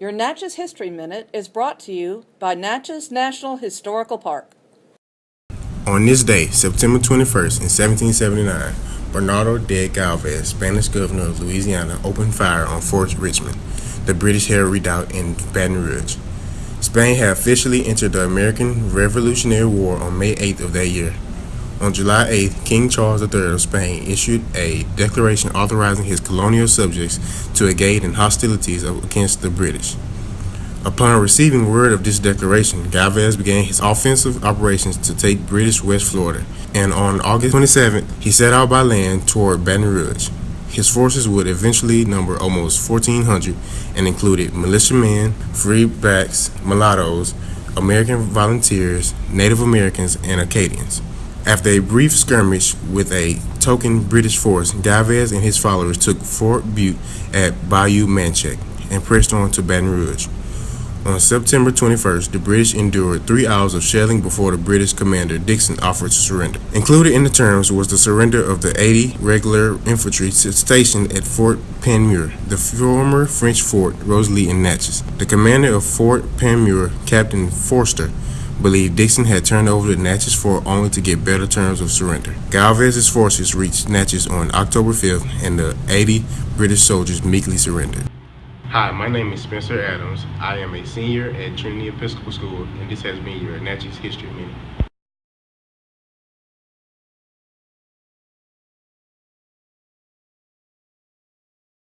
Your Natchez History Minute is brought to you by Natchez National Historical Park. On this day, September 21st, in 1779, Bernardo de Galvez, Spanish governor of Louisiana, opened fire on Fort Richmond, the British held redoubt in Baton Rouge. Spain had officially entered the American Revolutionary War on May 8th of that year. On July 8th, King Charles III of Spain issued a declaration authorizing his colonial subjects to engage in hostilities against the British. Upon receiving word of this declaration, Galvez began his offensive operations to take British West Florida, and on August 27th, he set out by land toward Baton Rouge. His forces would eventually number almost 1,400 and included militiamen, free blacks, mulattoes, American volunteers, Native Americans, and Acadians. After a brief skirmish with a token British force, Galvez and his followers took Fort Butte at Bayou Manchac and pressed on to Baton Rouge. On September 21st, the British endured three hours of shelling before the British commander Dickson offered to surrender. Included in the terms was the surrender of the 80 regular infantry stationed at Fort Panmure, the former French fort Rosalie in Natchez. The commander of Fort Panmure, Captain Forster, believed Dickson had turned over the Natchez fort only to get better terms of surrender. Galvez's forces reached Natchez on October 5th, and the 80 British soldiers meekly surrendered. Hi, my name is Spencer Adams. I am a senior at Trinity Episcopal School, and this has been your Natchez History Minute.